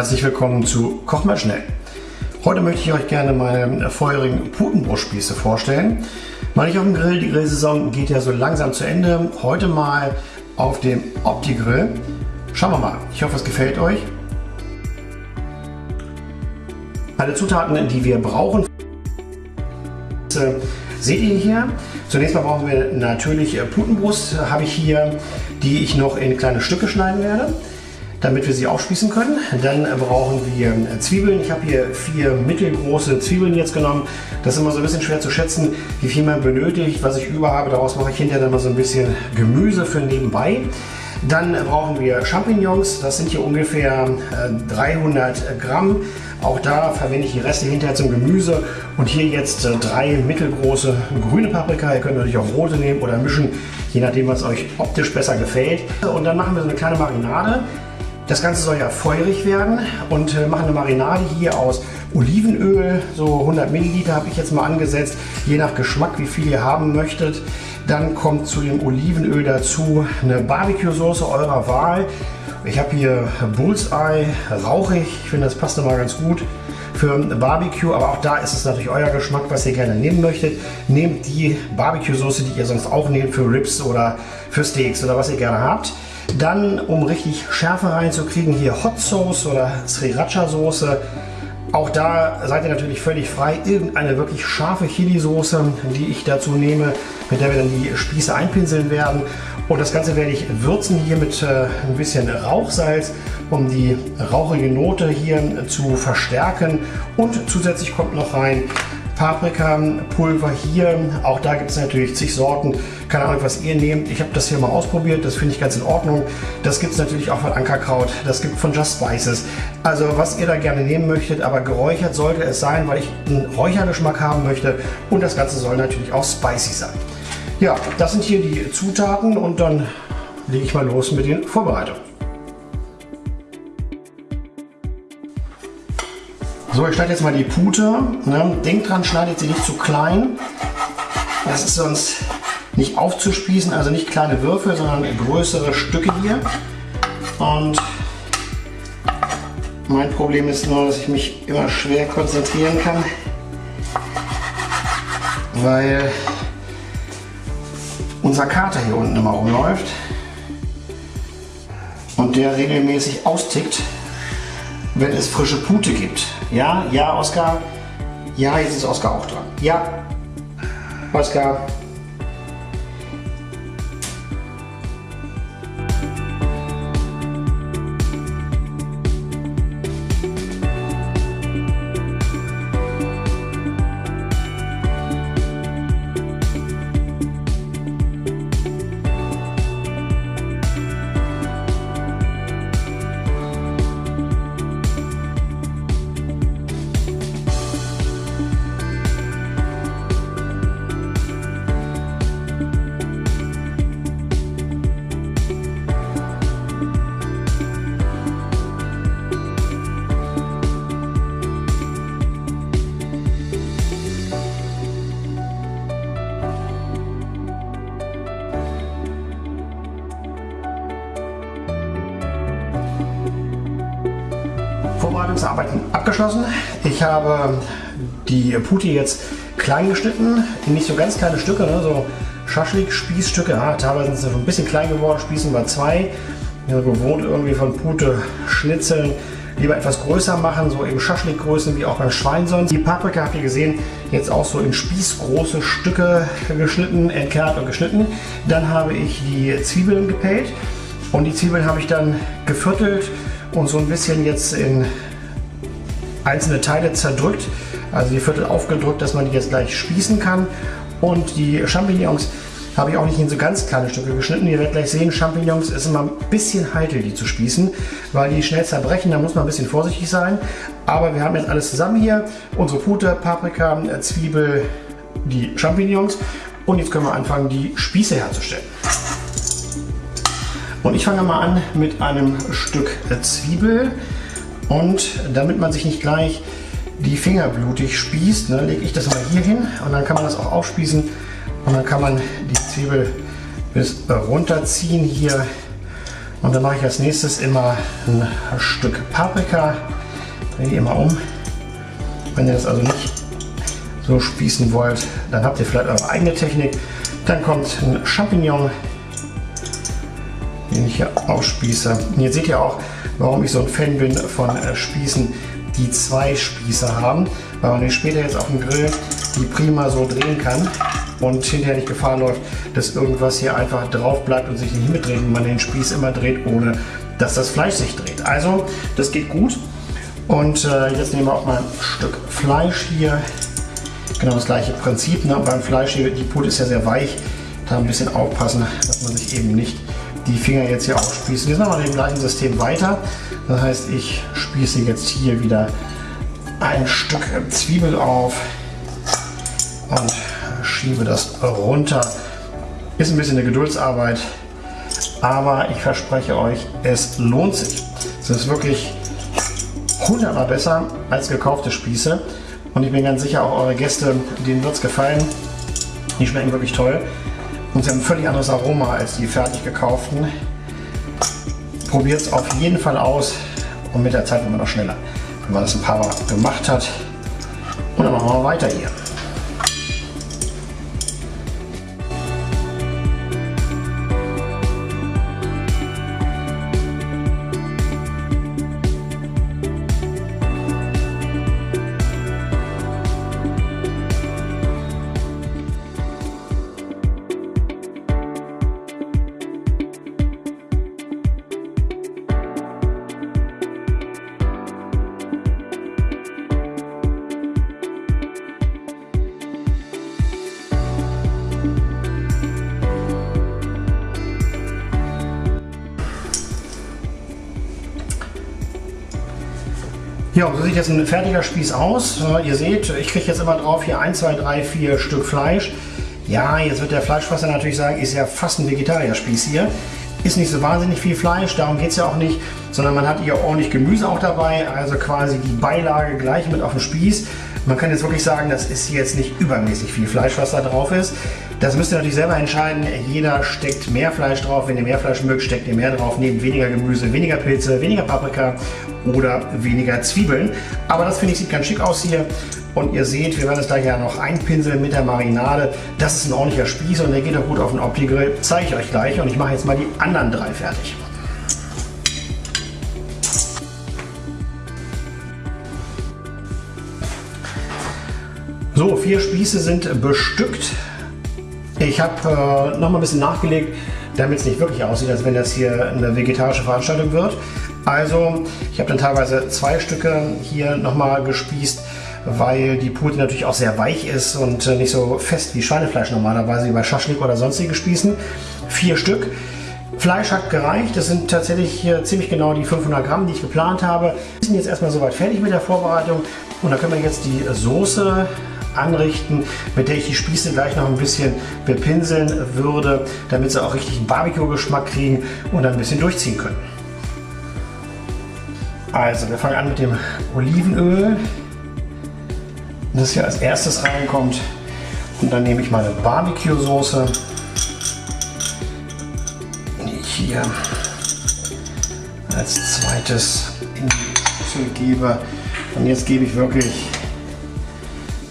Herzlich willkommen zu Koch mal schnell. Heute möchte ich euch gerne meine feurigen Putenbrustspieße vorstellen. Mal nicht auf dem Grill, die Grillsaison geht ja so langsam zu Ende. Heute mal auf dem Opti-Grill. Schauen wir mal, ich hoffe es gefällt euch. Alle Zutaten, die wir brauchen, seht ihr hier. Zunächst mal brauchen wir natürlich Putenbrust, habe ich hier, die ich noch in kleine Stücke schneiden werde damit wir sie aufspießen können. Dann brauchen wir Zwiebeln. Ich habe hier vier mittelgroße Zwiebeln jetzt genommen. Das ist immer so ein bisschen schwer zu schätzen, wie viel man benötigt. Was ich über habe, daraus mache ich hinterher dann mal so ein bisschen Gemüse für nebenbei. Dann brauchen wir Champignons, das sind hier ungefähr 300 äh, Gramm. Auch da verwende ich die Reste hinterher zum Gemüse und hier jetzt äh, drei mittelgroße grüne Paprika. Ihr könnt natürlich auch rote nehmen oder mischen, je nachdem was euch optisch besser gefällt. Und dann machen wir so eine kleine Marinade. Das Ganze soll ja feurig werden und äh, machen eine Marinade hier aus Olivenöl. So 100 Milliliter habe ich jetzt mal angesetzt, je nach Geschmack, wie viel ihr haben möchtet. Dann kommt zu dem Olivenöl dazu eine Barbecue-Soße eurer Wahl. Ich habe hier Bullseye, rauchig. Ich finde, das passt immer ganz gut für Barbecue, aber auch da ist es natürlich euer Geschmack, was ihr gerne nehmen möchtet. Nehmt die Barbecue-Soße, die ihr sonst auch nehmt für Ribs oder für Steaks oder was ihr gerne habt. Dann, um richtig Schärfe reinzukriegen, hier Hot Sauce oder Sriracha Soße. Auch da seid ihr natürlich völlig frei. Irgendeine wirklich scharfe Chili-Soße, die ich dazu nehme, mit der wir dann die Spieße einpinseln werden. Und das Ganze werde ich würzen hier mit äh, ein bisschen Rauchsalz, um die rauchige Note hier zu verstärken. Und zusätzlich kommt noch rein Paprikapulver hier. Auch da gibt es natürlich zig Sorten. Keine Ahnung, was ihr nehmt. Ich habe das hier mal ausprobiert. Das finde ich ganz in Ordnung. Das gibt es natürlich auch von Ankerkraut. Das gibt von Just Spices. Also was ihr da gerne nehmen möchtet. Aber geräuchert sollte es sein, weil ich einen Räuchergeschmack haben möchte. Und das Ganze soll natürlich auch spicy sein. Ja, das sind hier die Zutaten und dann lege ich mal los mit den Vorbereitungen. So, ich schneide jetzt mal die Pute. Ne? Denkt dran, schneidet sie nicht zu klein. Das ist sonst nicht aufzuspießen, also nicht kleine Würfel, sondern größere Stücke hier. Und mein Problem ist nur, dass ich mich immer schwer konzentrieren kann, weil unser Kater hier unten immer rumläuft und der regelmäßig austickt, wenn es frische Pute gibt. Ja, ja, Oskar. Ja, jetzt ist Oskar auch dran. Ja, Oskar. Abgeschlossen. Ich habe die Puti jetzt klein geschnitten, in nicht so ganz kleine Stücke, ne, so Schaschlik-Spießstücke. Ja, teilweise sind sie ein bisschen klein geworden, Spießen wir zwei. Ich bin gewohnt irgendwie von Pute Schnitzeln lieber etwas größer machen, so eben Schaschlikgrößen wie auch beim Schwein sonst. Die Paprika habt ihr gesehen, jetzt auch so in spießgroße Stücke geschnitten, entkernt und geschnitten. Dann habe ich die Zwiebeln gepellt und die Zwiebeln habe ich dann geviertelt und so ein bisschen jetzt in einzelne Teile zerdrückt, also die Viertel aufgedrückt, dass man die jetzt gleich spießen kann. Und die Champignons habe ich auch nicht in so ganz kleine Stücke geschnitten. Ihr werdet gleich sehen, Champignons ist immer ein bisschen heikel, die zu spießen, weil die schnell zerbrechen. Da muss man ein bisschen vorsichtig sein. Aber wir haben jetzt alles zusammen hier. Unsere Pute, Paprika, Zwiebel, die Champignons. Und jetzt können wir anfangen, die Spieße herzustellen. Und ich fange mal an mit einem Stück Zwiebel. Und damit man sich nicht gleich die Finger blutig spießt, ne, lege ich das mal hier hin und dann kann man das auch aufspießen und dann kann man die Zwiebel bis runterziehen hier Und dann mache ich als nächstes immer ein Stück Paprika. Drehe immer um. Wenn ihr das also nicht so spießen wollt, dann habt ihr vielleicht eure eigene Technik. Dann kommt ein Champignon, den ich hier aufspieße. Und jetzt seht ihr auch, warum ich so ein Fan bin von äh, Spießen, die zwei Spieße haben, weil man den später jetzt auf dem Grill die prima so drehen kann und hinterher nicht Gefahr läuft, dass irgendwas hier einfach drauf bleibt und sich nicht mitdreht und man den Spieß immer dreht, ohne dass das Fleisch sich dreht. Also das geht gut. Und äh, jetzt nehmen wir auch mal ein Stück Fleisch hier. Genau das gleiche Prinzip. Ne? Beim Fleisch hier, die Pute ist ja sehr weich. Da ein bisschen aufpassen, dass man sich eben nicht die Finger jetzt hier aufspießt. Wir machen im gleichen System weiter. Das heißt, ich spieße jetzt hier wieder ein Stück Zwiebel auf und schiebe das runter. Ist ein bisschen eine Geduldsarbeit, aber ich verspreche euch, es lohnt sich. Es ist wirklich hundertmal besser als gekaufte Spieße und ich bin ganz sicher, auch eure Gäste, denen wird es gefallen. Die schmecken wirklich toll und sie haben ein völlig anderes Aroma als die fertig gekauften. Probiert es auf jeden Fall aus und mit der Zeit wird man noch schneller, wenn man das ein paar Mal gemacht hat. Und dann machen wir weiter hier. Ja, so sieht jetzt ein fertiger Spieß aus. Ihr seht, ich kriege jetzt immer drauf hier 1, 2, 3, 4 Stück Fleisch. Ja, jetzt wird der Fleischfresser natürlich sagen, ist ja fast ein Vegetarierspieß hier. Ist nicht so wahnsinnig viel Fleisch, darum geht es ja auch nicht, sondern man hat hier ordentlich Gemüse auch dabei, also quasi die Beilage gleich mit auf dem Spieß. Man kann jetzt wirklich sagen, das ist jetzt nicht übermäßig viel Fleisch, was da drauf ist. Das müsst ihr natürlich selber entscheiden. Jeder steckt mehr Fleisch drauf. Wenn ihr mehr Fleisch mögt, steckt ihr mehr drauf. Nehmt weniger Gemüse, weniger Pilze, weniger Paprika oder weniger Zwiebeln. Aber das finde ich sieht ganz schick aus hier. Und ihr seht, wir werden es da ja noch einpinseln mit der Marinade. Das ist ein ordentlicher Spieß und der geht auch gut auf den Opti-Grill. Zeige ich euch gleich und ich mache jetzt mal die anderen drei fertig. So, vier Spieße sind bestückt. Ich habe äh, noch mal ein bisschen nachgelegt, damit es nicht wirklich aussieht, als wenn das hier eine vegetarische Veranstaltung wird. Also, ich habe dann teilweise zwei Stücke hier nochmal gespießt, weil die Pute natürlich auch sehr weich ist und äh, nicht so fest wie Schweinefleisch normalerweise wie bei Schaschlik oder sonstige Spießen. Vier Stück. Fleisch hat gereicht. Das sind tatsächlich ziemlich genau die 500 Gramm, die ich geplant habe. Wir sind jetzt erstmal soweit fertig mit der Vorbereitung und da können wir jetzt die Soße anrichten, mit der ich die Spieße gleich noch ein bisschen bepinseln würde, damit sie auch richtig einen Barbecue-Geschmack kriegen und ein bisschen durchziehen können. Also, wir fangen an mit dem Olivenöl, das hier als erstes reinkommt. Und dann nehme ich meine Barbecue-Soße, die ich hier als zweites in die Schüssel gebe. Und jetzt gebe ich wirklich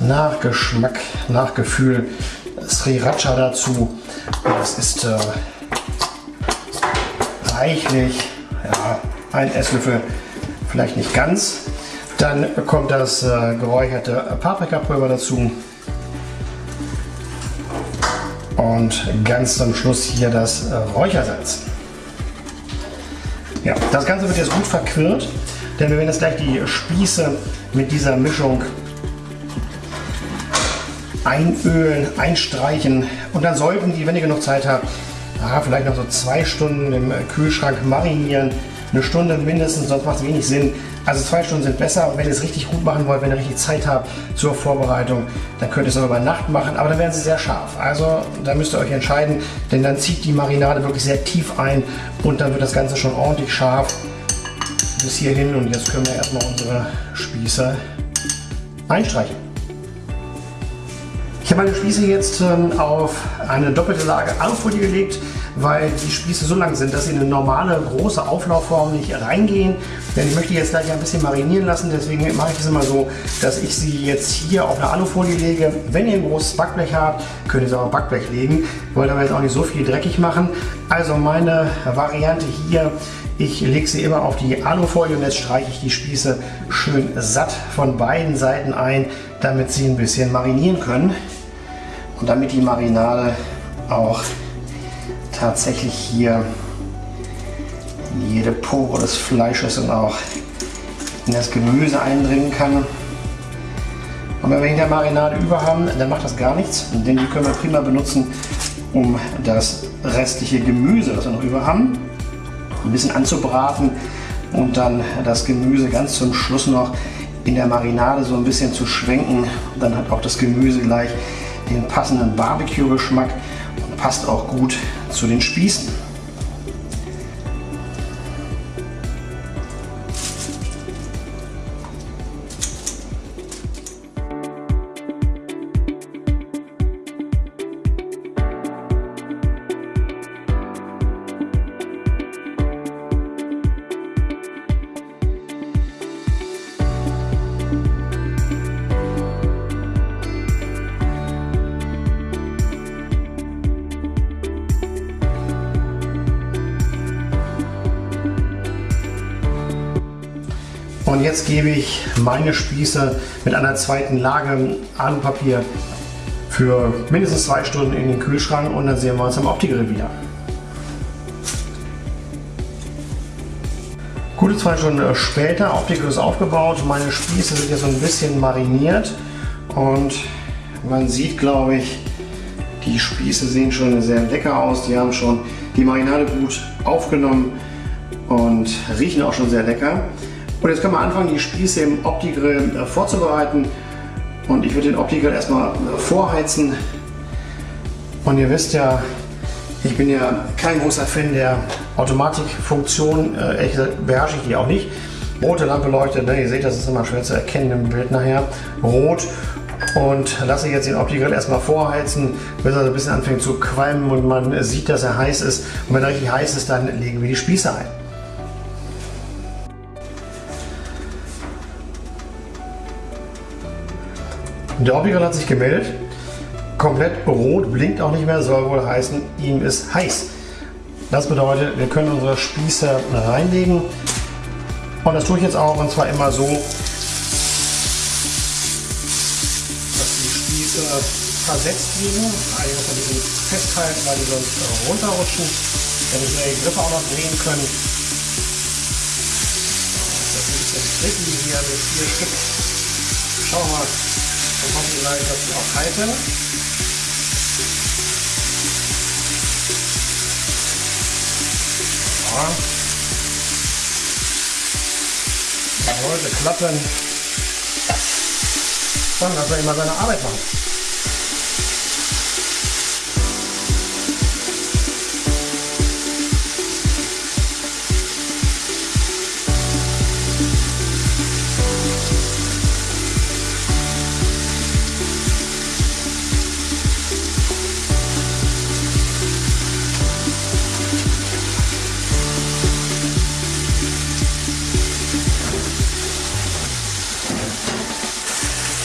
nach Geschmack, nach Gefühl Sriracha dazu. Das ist äh, reichlich, ja, ein Esslöffel, vielleicht nicht ganz. Dann kommt das äh, geräucherte Paprikapulver dazu. Und ganz zum Schluss hier das äh, Räuchersalz. Ja, das Ganze wird jetzt gut verquirlt, denn wir werden jetzt gleich die Spieße mit dieser Mischung einölen, einstreichen und dann sollten die, wenn ihr genug Zeit habt, ah, vielleicht noch so zwei Stunden im Kühlschrank marinieren. Eine Stunde mindestens, sonst macht es wenig Sinn. Also zwei Stunden sind besser wenn ihr es richtig gut machen wollt, wenn ihr richtig Zeit habt zur Vorbereitung, dann könnt ihr es auch über Nacht machen, aber dann werden sie sehr scharf. Also da müsst ihr euch entscheiden, denn dann zieht die Marinade wirklich sehr tief ein und dann wird das Ganze schon ordentlich scharf bis hierhin und jetzt können wir erstmal unsere Spieße einstreichen. Ich habe meine Spieße jetzt ähm, auf eine doppelte Lage Alufolie gelegt, weil die Spieße so lang sind, dass sie in eine normale große Auflaufform nicht reingehen. Denn ich möchte jetzt gleich ein bisschen marinieren lassen, deswegen mache ich es immer so, dass ich sie jetzt hier auf eine Alufolie lege. Wenn ihr ein großes Backblech habt, könnt ihr es auch auf Backblech legen. Ich wollte aber jetzt auch nicht so viel dreckig machen. Also meine Variante hier ich lege sie immer auf die Alufolie und jetzt streiche ich die Spieße schön satt von beiden Seiten ein, damit sie ein bisschen marinieren können und damit die Marinade auch tatsächlich hier jede Pore des Fleisches und auch in das Gemüse eindringen kann. Und wenn wir hinter Marinade über haben, dann macht das gar nichts, denn die können wir prima benutzen, um das restliche Gemüse, das wir noch über haben, ein bisschen anzubraten und dann das Gemüse ganz zum Schluss noch in der Marinade so ein bisschen zu schwenken. Dann hat auch das Gemüse gleich den passenden Barbecue-Geschmack und passt auch gut zu den Spießen. Und jetzt gebe ich meine Spieße mit einer zweiten Lage Alupapier für mindestens zwei Stunden in den Kühlschrank und dann sehen wir uns am Opti-Grill wieder. Gute zwei Stunden später, Opti-Grill ist aufgebaut, meine Spieße sind jetzt so ein bisschen mariniert und man sieht glaube ich, die Spieße sehen schon sehr lecker aus, die haben schon die Marinade gut aufgenommen und riechen auch schon sehr lecker. Und jetzt können wir anfangen, die Spieße im Opti-Grill äh, vorzubereiten. Und ich würde den Opti-Grill erstmal äh, vorheizen. Und ihr wisst ja, ich bin ja kein großer Fan der Automatikfunktion. Äh, ehrlich gesagt beherrsche ich die auch nicht. Rote Lampe leuchtet, ne? ihr seht, das ist immer schwer zu erkennen im Bild nachher. Rot und lasse jetzt den Opti-Grill erstmal vorheizen, bis er so ein bisschen anfängt zu qualmen und man sieht, dass er heiß ist. Und wenn er richtig heiß ist, dann legen wir die Spieße ein. Der Optiker hat sich gemeldet. Komplett rot, blinkt auch nicht mehr, soll wohl heißen, ihm ist heiß. Das bedeutet, wir können unsere Spieße reinlegen. Und das tue ich jetzt auch, und zwar immer so, dass die Spieße versetzt liegen. Eigentlich muss man die festhalten, weil die sonst runterrutschen. Müssen wir die Griffe auch noch drehen können. Das ist ein bisschen tricky hier mit vier Stück. Schauen wir mal, wir gleich, dass sie auch halten. Ja. Sollte klappen. Dann lassen wir immer seine Arbeit machen.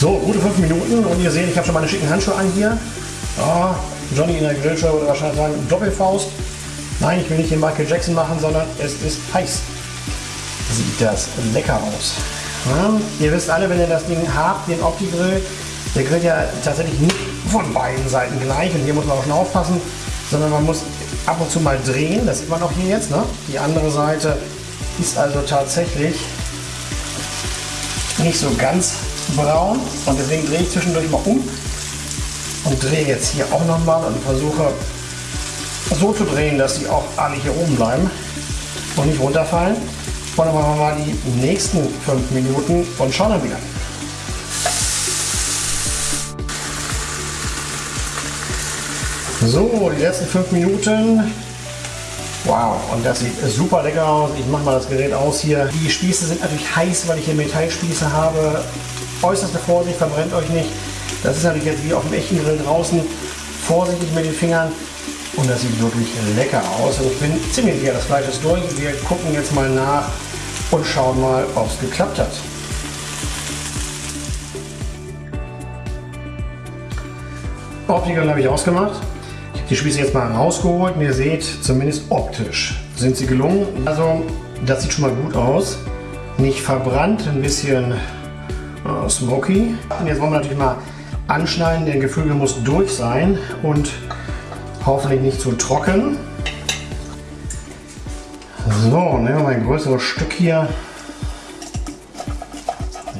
So, gute fünf Minuten und ihr seht, ich habe schon meine schicken Handschuhe an hier. Oh, Johnny in der Grillshow würde wahrscheinlich sagen Doppelfaust. Nein, ich will nicht den Michael Jackson machen, sondern es ist heiß. Sieht das lecker aus. Ja, ihr wisst alle, wenn ihr das Ding habt, den Opti-Grill, der grillt ja tatsächlich nicht von beiden Seiten gleich und hier muss man auch schon aufpassen, sondern man muss ab und zu mal drehen, das sieht man auch hier jetzt. Ne? Die andere Seite ist also tatsächlich nicht so ganz braun und deswegen drehe ich zwischendurch mal um und drehe jetzt hier auch nochmal und versuche so zu drehen, dass sie auch alle hier oben bleiben und nicht runterfallen. Und dann machen wir mal die nächsten fünf Minuten und schauen dann wieder. So, die letzten fünf Minuten. Wow, und das sieht super lecker aus. Ich mache mal das Gerät aus hier. Die Spieße sind natürlich heiß, weil ich hier Metallspieße habe äußerste Vorsicht, verbrennt euch nicht. Das ist natürlich jetzt wie auf dem echten Grill draußen. Vorsichtig mit den Fingern Und das sieht wirklich lecker aus. Und ich bin ziemlich sicher, das Fleisch ist durch. Wir gucken jetzt mal nach und schauen mal, ob es geklappt hat. Optiker habe ich ausgemacht. Ich habe die Spieße jetzt mal rausgeholt und ihr seht, zumindest optisch sind sie gelungen. Also das sieht schon mal gut aus. Nicht verbrannt, ein bisschen äh, smoky. Und jetzt wollen wir natürlich mal anschneiden. Der Geflügel muss durch sein und hoffentlich nicht zu trocken. So, nehmen wir mal ein größeres Stück hier.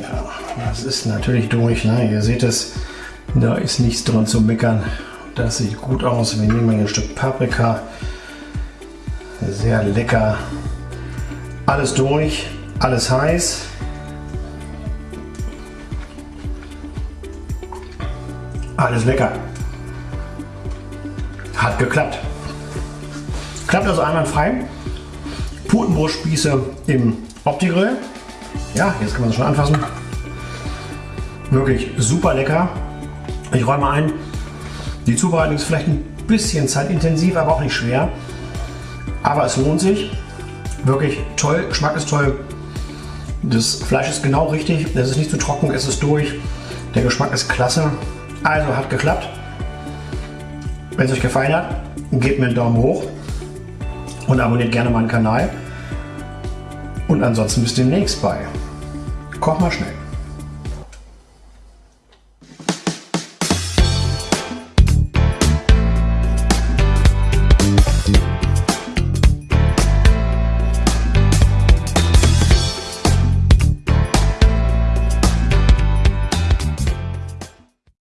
Ja, das ist natürlich durch. Ne? Ihr seht es, da ist nichts dran zu meckern. Das sieht gut aus. Wir nehmen ein Stück Paprika. Sehr lecker. Alles durch, alles heiß. Alles lecker. Hat geklappt. Klappt also einwandfrei. Putenbrustspieße im Opti-Grill. Ja, jetzt kann man es schon anfassen. Wirklich super lecker. Ich räume ein, die Zubereitung ist vielleicht ein bisschen zeitintensiv, aber auch nicht schwer. Aber es lohnt sich. Wirklich toll, Geschmack ist toll. Das Fleisch ist genau richtig. Es ist nicht zu trocken, es ist durch. Der Geschmack ist klasse. Also hat geklappt. Wenn es euch gefallen hat, gebt mir einen Daumen hoch und abonniert gerne meinen Kanal. Und ansonsten bis demnächst bei Koch mal schnell.